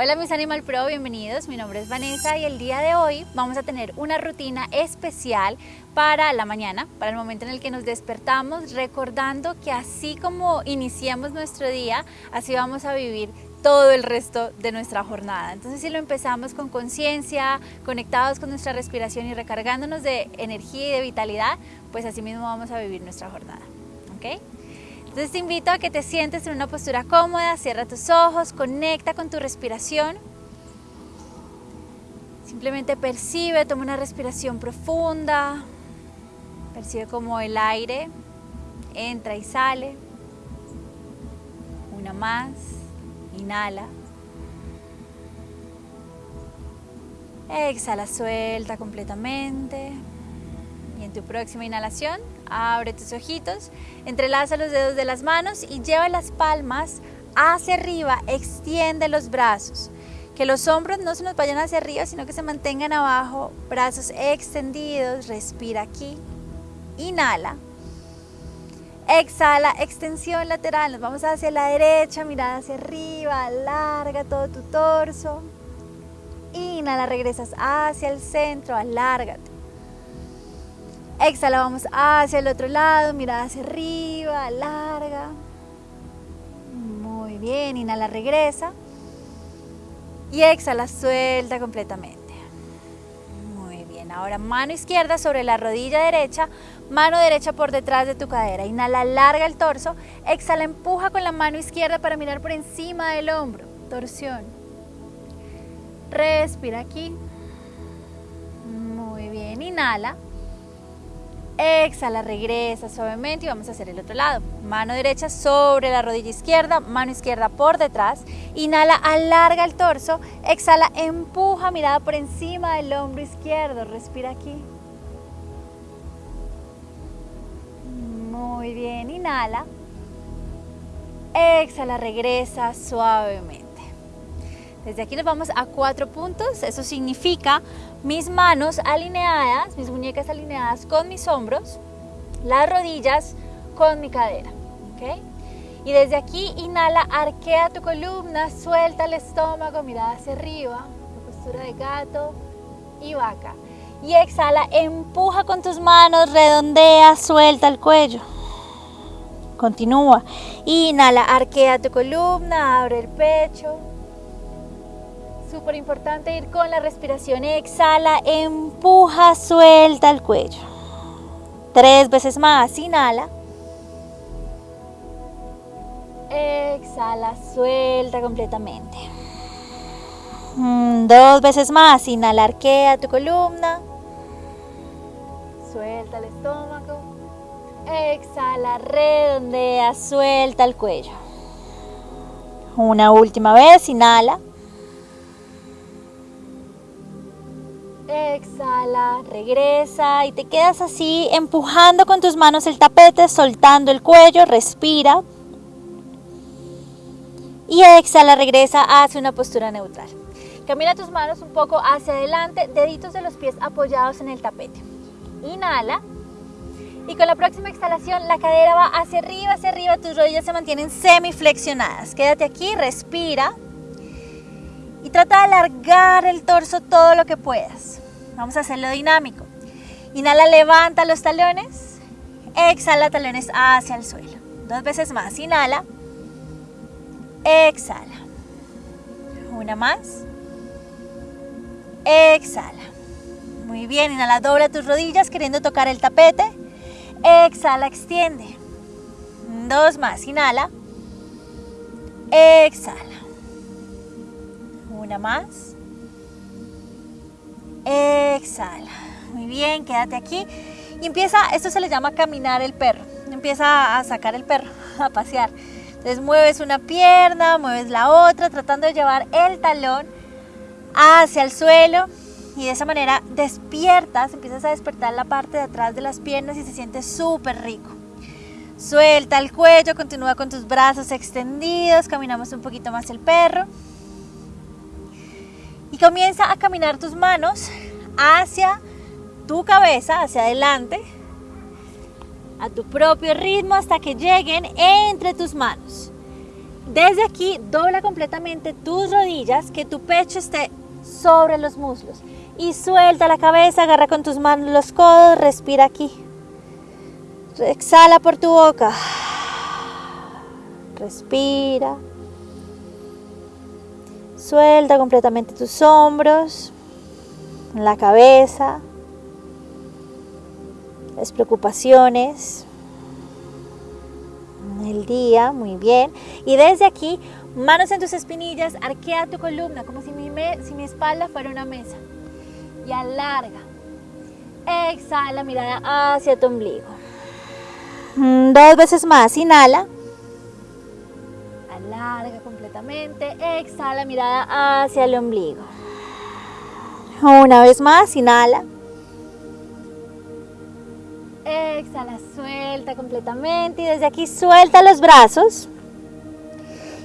Hola mis Animal Pro, bienvenidos. Mi nombre es Vanessa y el día de hoy vamos a tener una rutina especial para la mañana, para el momento en el que nos despertamos, recordando que así como iniciamos nuestro día, así vamos a vivir todo el resto de nuestra jornada. Entonces si lo empezamos con conciencia, conectados con nuestra respiración y recargándonos de energía y de vitalidad, pues así mismo vamos a vivir nuestra jornada. ¿ok? Entonces te invito a que te sientes en una postura cómoda, cierra tus ojos, conecta con tu respiración. Simplemente percibe, toma una respiración profunda, percibe como el aire entra y sale. Una más, inhala. Exhala, suelta completamente. Y en tu próxima inhalación, abre tus ojitos, entrelaza los dedos de las manos y lleva las palmas hacia arriba, extiende los brazos. Que los hombros no se nos vayan hacia arriba, sino que se mantengan abajo, brazos extendidos, respira aquí, inhala. Exhala, extensión lateral, nos vamos hacia la derecha, mirada hacia arriba, alarga todo tu torso. Inhala, regresas hacia el centro, alárgate. Exhala, vamos hacia el otro lado, mirada hacia arriba, larga. Muy bien, inhala, regresa. Y exhala, suelta completamente. Muy bien, ahora mano izquierda sobre la rodilla derecha, mano derecha por detrás de tu cadera. Inhala, larga el torso. Exhala, empuja con la mano izquierda para mirar por encima del hombro. Torsión. Respira aquí. Muy bien, inhala. Exhala, regresa suavemente y vamos a hacer el otro lado. Mano derecha sobre la rodilla izquierda, mano izquierda por detrás. Inhala, alarga el torso. Exhala, empuja, mirada por encima del hombro izquierdo. Respira aquí. Muy bien, inhala. Exhala, regresa suavemente. Desde aquí nos vamos a cuatro puntos. Eso significa mis manos alineadas, mis muñecas alineadas con mis hombros, las rodillas con mi cadera. Y desde aquí inhala, arquea tu columna, suelta el estómago, mirada hacia arriba, postura de gato y vaca. Y exhala, empuja con tus manos, redondea, suelta el cuello. Continúa. Inhala, arquea tu columna, abre el pecho. Súper importante ir con la respiración. Exhala, empuja, suelta el cuello. Tres veces más. Inhala. Exhala, suelta completamente. Mm, dos veces más. Inhala, arquea tu columna. Suelta el estómago. Exhala, redondea, suelta el cuello. Una última vez. Inhala. Exhala, regresa y te quedas así empujando con tus manos el tapete, soltando el cuello, respira. Y exhala, regresa hacia una postura neutral. Camina tus manos un poco hacia adelante, deditos de los pies apoyados en el tapete. Inhala. Y con la próxima exhalación la cadera va hacia arriba, hacia arriba, tus rodillas se mantienen semiflexionadas. Quédate aquí, respira. Y trata de alargar el torso todo lo que puedas. Vamos a hacerlo dinámico. Inhala, levanta los talones. Exhala, talones hacia el suelo. Dos veces más. Inhala. Exhala. Una más. Exhala. Muy bien. Inhala, dobla tus rodillas queriendo tocar el tapete. Exhala, extiende. Dos más. Inhala. Exhala. Una más. Exhala. Muy bien, quédate aquí. Y empieza, esto se le llama caminar el perro. Empieza a sacar el perro, a pasear. Entonces mueves una pierna, mueves la otra, tratando de llevar el talón hacia el suelo. Y de esa manera despiertas, empiezas a despertar la parte de atrás de las piernas y se siente súper rico. Suelta el cuello, continúa con tus brazos extendidos, caminamos un poquito más el perro. Y comienza a caminar tus manos hacia tu cabeza, hacia adelante, a tu propio ritmo hasta que lleguen entre tus manos. Desde aquí dobla completamente tus rodillas, que tu pecho esté sobre los muslos. Y suelta la cabeza, agarra con tus manos los codos, respira aquí. Exhala por tu boca. Respira. Suelta completamente tus hombros, la cabeza, las preocupaciones, el día, muy bien. Y desde aquí, manos en tus espinillas, arquea tu columna como si mi, si mi espalda fuera una mesa. Y alarga. Exhala, mirada hacia tu ombligo. Mm, dos veces más, inhala. Alarga completamente. Exhala, mirada hacia el ombligo. Una vez más, inhala. Exhala, suelta completamente y desde aquí suelta los brazos.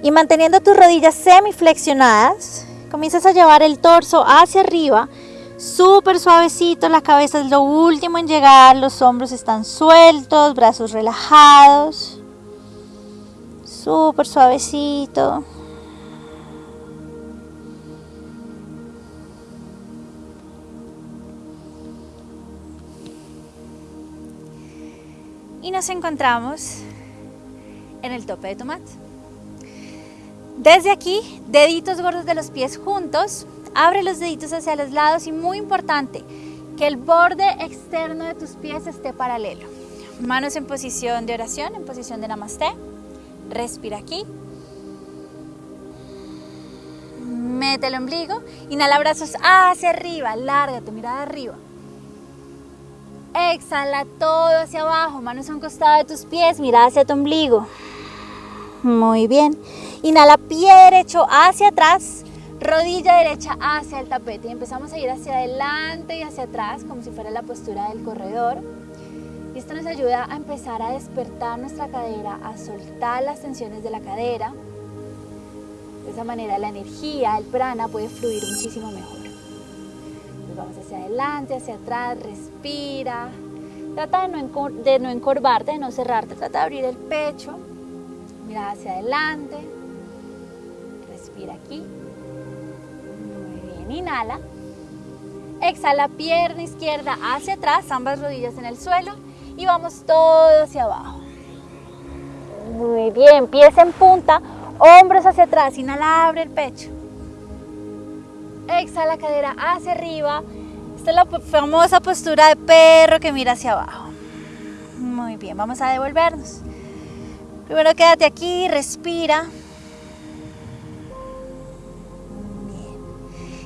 Y manteniendo tus rodillas semiflexionadas, comienzas a llevar el torso hacia arriba, súper suavecito, la cabeza es lo último en llegar, los hombros están sueltos, brazos relajados, súper suavecito. y nos encontramos en el tope de tu mat. Desde aquí, deditos gordos de los pies juntos, abre los deditos hacia los lados y muy importante, que el borde externo de tus pies esté paralelo. Manos en posición de oración, en posición de namaste. Respira aquí. Mete el ombligo. Inhala brazos hacia arriba. Larga tu mirada arriba. Exhala todo hacia abajo, manos a un costado de tus pies, mira hacia tu ombligo. Muy bien. Inhala pie derecho hacia atrás, rodilla derecha hacia el tapete y empezamos a ir hacia adelante y hacia atrás como si fuera la postura del corredor. Esto nos ayuda a empezar a despertar nuestra cadera, a soltar las tensiones de la cadera. De esa manera la energía, el prana puede fluir muchísimo mejor vamos hacia adelante, hacia atrás, respira. Trata de no, de no encorvarte, de no cerrarte, trata de abrir el pecho, mira hacia adelante, respira aquí. Muy bien, inhala. Exhala pierna izquierda hacia atrás, ambas rodillas en el suelo y vamos todo hacia abajo. Muy bien, pies en punta, hombros hacia atrás, inhala, abre el pecho. Exhala cadera hacia arriba. Esta es la famosa postura de perro que mira hacia abajo. Muy bien, vamos a devolvernos. Primero quédate aquí, respira.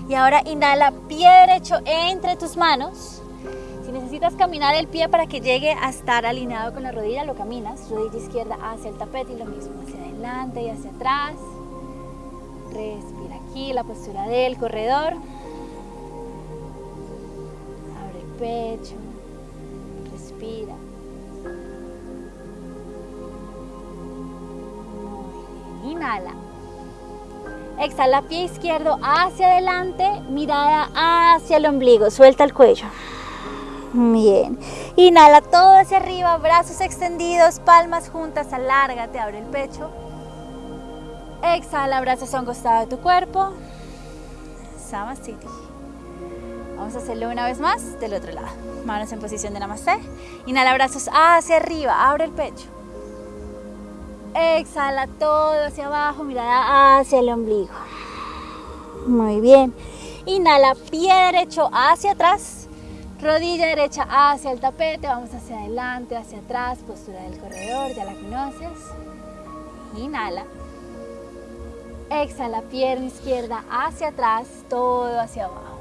Y ahora inhala pie derecho entre tus manos. Si necesitas caminar el pie para que llegue a estar alineado con la rodilla, lo caminas. Rodilla izquierda hacia el tapete y lo mismo, hacia adelante y hacia atrás. Respira aquí, la postura del corredor. Abre el pecho. Respira. Inhala. Exhala pie izquierdo hacia adelante, mirada hacia el ombligo, suelta el cuello. Bien. Inhala todo hacia arriba, brazos extendidos, palmas juntas, alárgate, abre el pecho. Exhala, brazos a un costado de tu cuerpo. Samasthiti. Vamos a hacerlo una vez más del otro lado. Manos en posición de Namaste. Inhala, brazos hacia arriba, abre el pecho. Exhala todo hacia abajo, mirada hacia el ombligo. Muy bien. Inhala, pie derecho hacia atrás, rodilla derecha hacia el tapete. Vamos hacia adelante, hacia atrás, postura del corredor, ya la conoces. Inhala. Exhala, pierna izquierda hacia atrás, todo hacia abajo.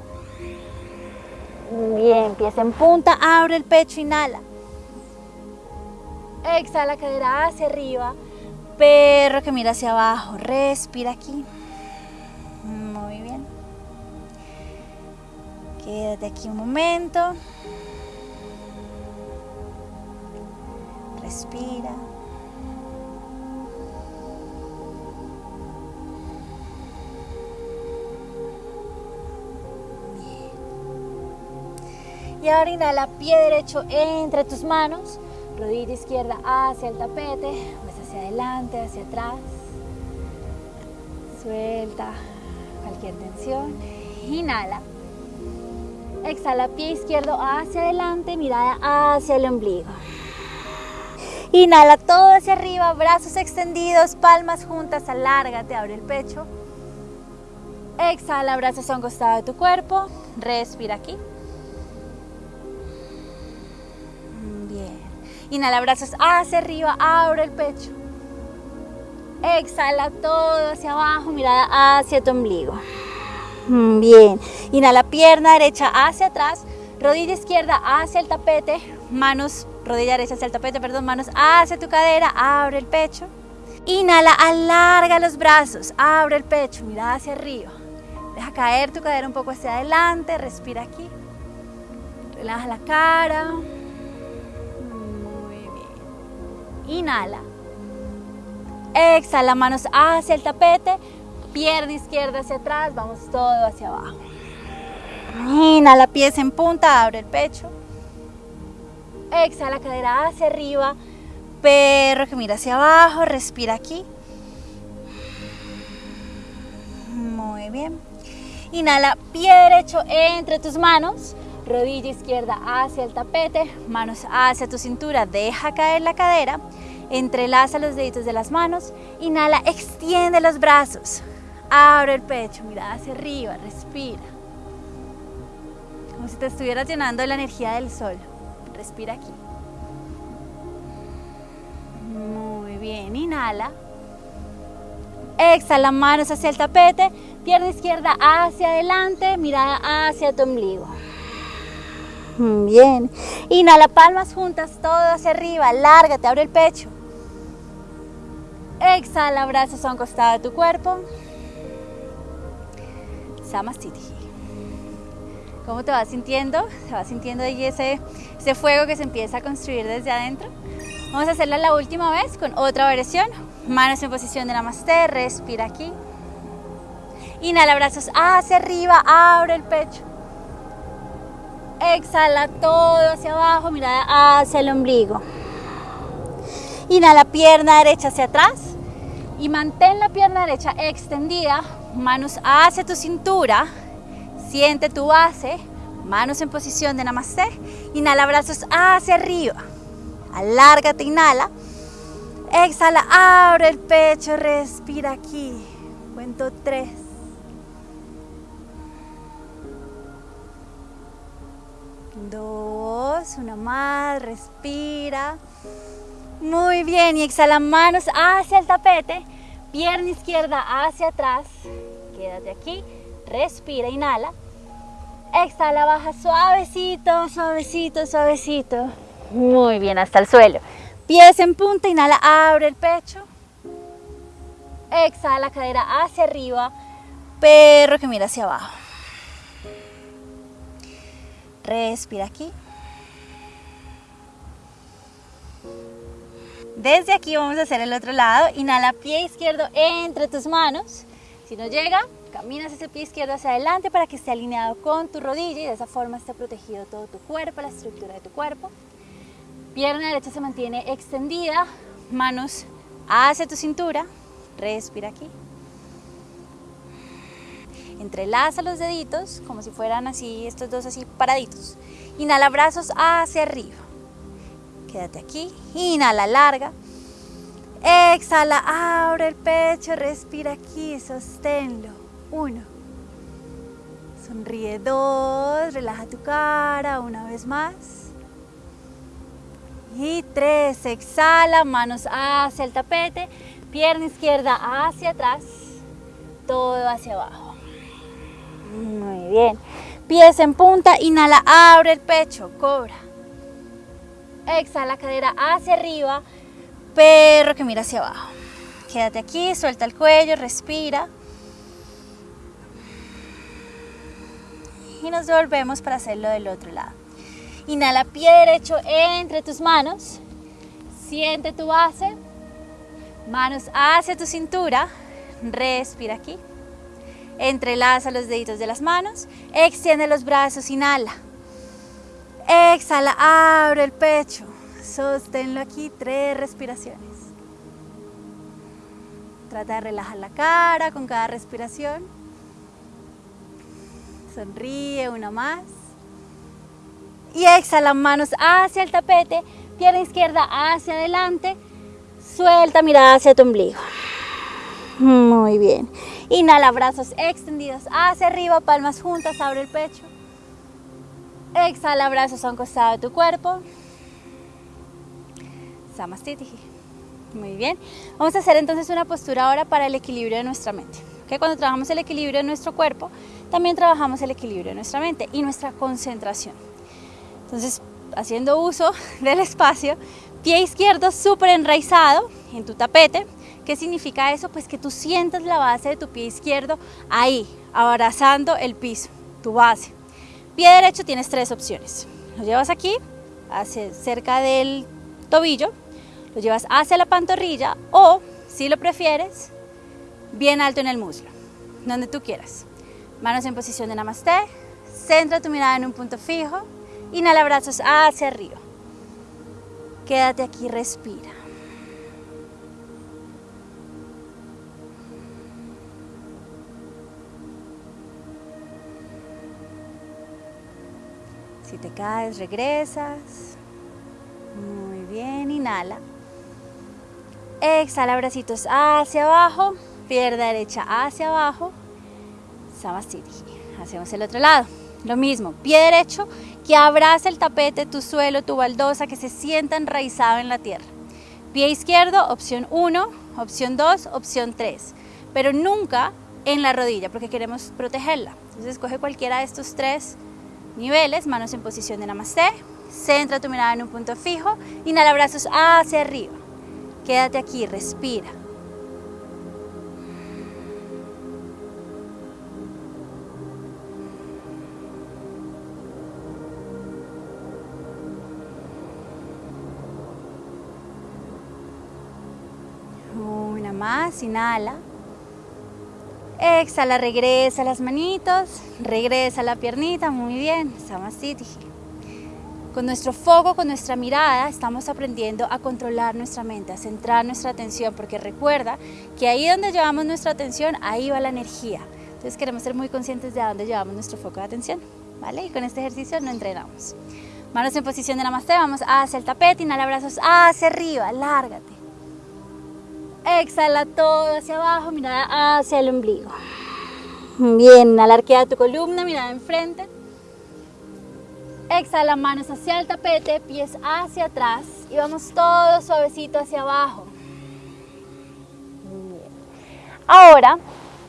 Bien, empieza en punta, abre el pecho, inhala. Exhala, cadera hacia arriba. Perro que mira hacia abajo, respira aquí. Quédate aquí un momento. Respira. Y ahora inhala, pie derecho entre tus manos, rodilla izquierda hacia el tapete, pues hacia adelante, hacia atrás. Suelta cualquier tensión. Inhala. Exhala, pie izquierdo hacia adelante, mirada hacia el ombligo. Inhala todo hacia arriba, brazos extendidos, palmas juntas, alárgate, abre el pecho. Exhala, brazos a un costado de tu cuerpo. Respira aquí. Bien. Inhala, brazos hacia arriba, abre el pecho. Exhala todo hacia abajo, mirada hacia tu ombligo. Bien. Inhala, pierna derecha hacia atrás, rodilla izquierda hacia el tapete, manos, rodilla derecha hacia el tapete, perdón, manos hacia tu cadera, abre el pecho. Inhala, alarga los brazos, abre el pecho, mira hacia arriba. Deja caer tu cadera un poco hacia adelante, respira aquí. Relaja la cara. Muy bien. Inhala. Exhala, manos hacia el tapete, pierna izquierda hacia atrás, vamos todo hacia abajo. Inhala, pies en punta, abre el pecho. Exhala, cadera hacia arriba, perro que mira hacia abajo, respira aquí. Muy bien. Inhala, pie derecho entre tus manos, rodilla izquierda hacia el tapete, manos hacia tu cintura, deja caer la cadera, entrelaza los deditos de las manos, inhala, extiende los brazos, abre el pecho, mira hacia arriba, respira. Como si te estuvieras llenando de la energía del sol. Respira aquí. Muy bien, inhala. Exhala, manos hacia el tapete, pierna izquierda hacia adelante, mirada hacia tu ombligo. Bien. Inhala, palmas juntas, todo hacia arriba, lárgate, abre el pecho. Exhala, brazos a un costado de tu cuerpo. Samastiti. ¿Cómo te vas sintiendo? ¿Te vas sintiendo ahí ese, ese fuego que se empieza a construir desde adentro? Vamos a hacerla la última vez con otra versión. Manos en posición de Namaste, respira aquí. Inhala, brazos hacia arriba, abre el pecho. Exhala todo hacia abajo, mirada hacia el ombligo. Inhala, pierna derecha hacia atrás y mantén la pierna derecha extendida, manos hacia tu cintura, siente tu base, manos en posición de Namaste. Inhala, brazos hacia arriba. Alárgate, inhala. Exhala, abre el pecho, respira aquí. Cuento tres. Dos, una más, respira. Muy bien, y exhala manos hacia el tapete, pierna izquierda hacia atrás. Quédate aquí, respira, inhala. Exhala, baja suavecito, suavecito, suavecito. Muy bien, hasta el suelo. Pies en punta, inhala, abre el pecho. Exhala, cadera hacia arriba. Perro que mira hacia abajo. Respira aquí. Desde aquí vamos a hacer el otro lado. Inhala, pie izquierdo entre tus manos. Si no llega, caminas ese pie izquierdo hacia adelante para que esté alineado con tu rodilla y de esa forma esté protegido todo tu cuerpo, la estructura de tu cuerpo. Pierna derecha se mantiene extendida, manos hacia tu cintura. Respira aquí. Entrelaza los deditos como si fueran así, estos dos así paraditos. Inhala brazos hacia arriba. Quédate aquí. Inhala larga. Exhala, abre el pecho, respira aquí, sosténlo. Uno. Sonríe dos, relaja tu cara una vez más. Y tres, exhala, manos hacia el tapete, pierna izquierda hacia atrás, todo hacia abajo. Muy bien. Pies en punta, inhala, abre el pecho, cobra. Exhala, cadera hacia arriba, perro que mira hacia abajo. Quédate aquí, suelta el cuello, respira. Y nos devolvemos para hacerlo del otro lado. Inhala, pie derecho entre tus manos. Siente tu base. Manos hacia tu cintura. Respira aquí. Entrelaza los deditos de las manos. Extiende los brazos. Inhala. Exhala, abre el pecho. Sosténlo aquí tres respiraciones. Trata de relajar la cara con cada respiración. Sonríe una más. Y exhala manos hacia el tapete, pierna izquierda hacia adelante. Suelta mirada hacia tu ombligo. Muy bien. Inhala, brazos extendidos hacia arriba, palmas juntas, abre el pecho. Exhala, brazos a un costado de tu cuerpo. Samastiti. Muy bien. Vamos a hacer entonces una postura ahora para el equilibrio de nuestra mente. que Cuando trabajamos el equilibrio de nuestro cuerpo, también trabajamos el equilibrio de nuestra mente y nuestra concentración. Entonces, haciendo uso del espacio, pie izquierdo súper enraizado en tu tapete. ¿Qué significa eso? Pues que tú sientas la base de tu pie izquierdo ahí, abrazando el piso, tu base. Pie derecho tienes tres opciones. Lo llevas aquí, hacia, cerca del tobillo, lo llevas hacia la pantorrilla o, si lo prefieres, bien alto en el muslo, donde tú quieras. Manos en posición de namaste, centra tu mirada en un punto fijo, inhala brazos hacia arriba. Quédate aquí, respira. Te caes, regresas. Muy bien, inhala. Exhala, bracitos hacia abajo, pierna derecha hacia abajo. Samastiti. Hacemos el otro lado. Lo mismo, pie derecho que abraza el tapete, tu suelo, tu baldosa, que se sienta enraizado en la tierra. Pie izquierdo, opción 1, opción 2, opción 3. Pero nunca en la rodilla, porque queremos protegerla. Entonces escoge cualquiera de estos tres niveles, manos en posición de namaste. Centra tu mirada en un punto fijo, inhala brazos hacia arriba. Quédate aquí, respira. Una más, inhala. Exhala, regresa las manitos, regresa la piernita, muy bien, Samasthiti. Con nuestro foco, con nuestra mirada, estamos aprendiendo a controlar nuestra mente, a centrar nuestra atención, porque recuerda que ahí donde llevamos nuestra atención, ahí va la energía. Entonces queremos ser muy conscientes de dónde llevamos nuestro foco de atención, ¿vale? Y con este ejercicio no entrenamos. Manos en posición de namaste, vamos hacia el tapete, inhala brazos hacia arriba, lárgate. Exhala todo hacia abajo, mirada hacia el ombligo. Bien, inhala, arquea tu columna, mirada enfrente. Exhala, manos hacia el tapete, pies hacia atrás y vamos todo suavecito hacia abajo. Ahora,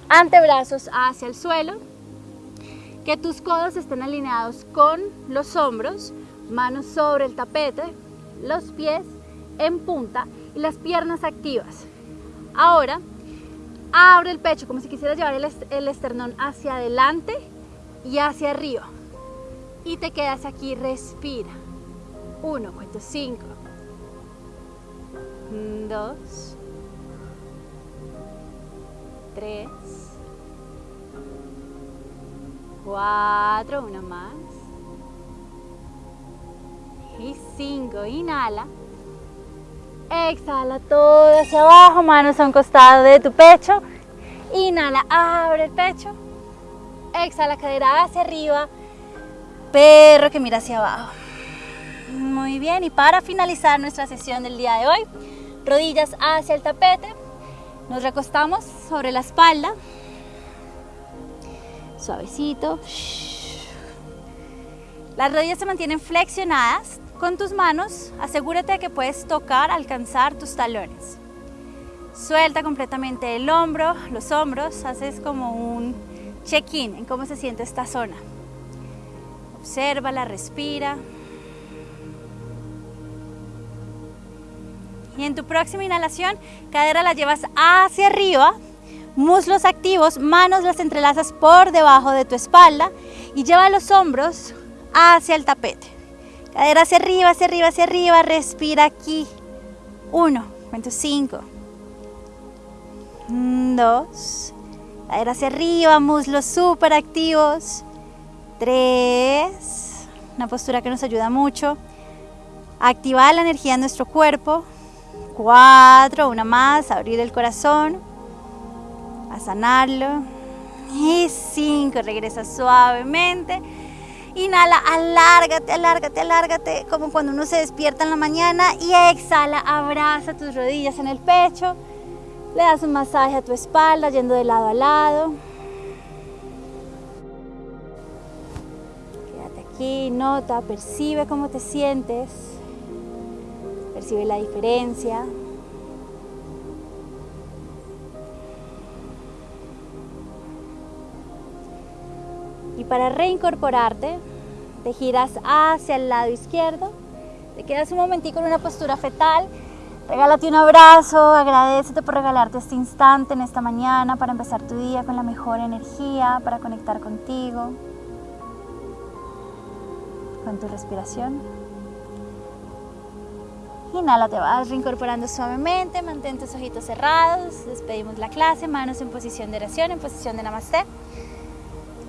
antebrazos hacia el suelo, que tus codos estén alineados con los hombros, manos sobre el tapete, los pies en punta y las piernas activas. Ahora, abre el pecho como si quisieras llevar el, esternón hacia adelante y hacia arriba y te quedas aquí, respira. Uno, cuento cinco. Dos. Tres. Cuatro, una más. Y cinco, inhala. Exhala todo hacia abajo, manos a un costado de tu pecho. Inhala, abre el pecho. Exhala, cadera hacia arriba perro que mira hacia abajo. Muy bien, y para finalizar nuestra sesión del día de hoy, rodillas hacia el tapete, nos recostamos sobre la espalda, suavecito. Las rodillas se mantienen flexionadas. Con tus manos, asegúrate de que puedes tocar, alcanzar tus talones. Suelta completamente el hombro, los hombros, haces como un check-in en cómo se siente esta zona. Obsérvala, respira. Y en tu próxima inhalación, cadera la llevas hacia arriba, muslos activos, manos las entrelazas por debajo de tu espalda y lleva los hombros hacia el tapete. Cadera hacia arriba, hacia arriba, hacia arriba, respira aquí. Uno, cuento cinco. Dos. Cadera hacia arriba, muslos súper activos. Tres. Una postura que nos ayuda mucho. Activar la energía en nuestro cuerpo. Cuatro. Una más. Abrir el corazón. a sanarlo. Y cinco, regresa suavemente. Inhala, alárgate, alárgate, alárgate, como cuando uno se despierta en la mañana. Y exhala, abraza tus rodillas en el pecho. Le das un masaje a tu espalda, yendo de lado a lado. Quédate aquí, nota, percibe cómo te sientes. Percibe la diferencia. Y para reincorporarte, te giras hacia el lado izquierdo, te quedas un momentico en una postura fetal, regálate un abrazo, agradecete por regalarte este instante en esta mañana para empezar tu día con la mejor energía, para conectar contigo, con tu respiración. Inhala, te vas reincorporando suavemente, mantén tus ojitos cerrados, despedimos la clase, manos en posición de oración, en posición de namaste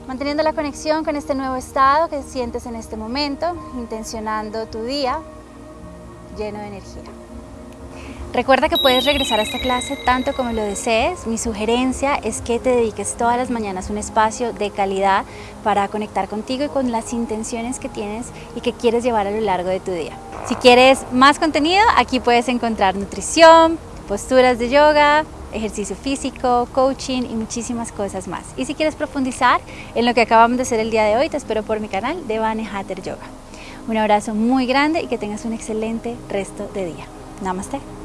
manteniendo la conexión con este nuevo estado que sientes en este momento, intencionando tu día lleno de energía. Recuerda que puedes regresar a esta clase tanto como lo desees. Mi sugerencia es que te dediques todas las mañanas un espacio de calidad para conectar contigo y con las intenciones que tienes y que quieres llevar a lo largo de tu día. Si quieres más contenido, aquí puedes encontrar nutrición, posturas de yoga, ejercicio físico, coaching y muchísimas cosas más. Y si quieres profundizar en lo que acabamos de hacer el día de hoy, te espero por mi canal de Vane Hatter Yoga. Un abrazo muy grande y que tengas un excelente resto de día. Namaste.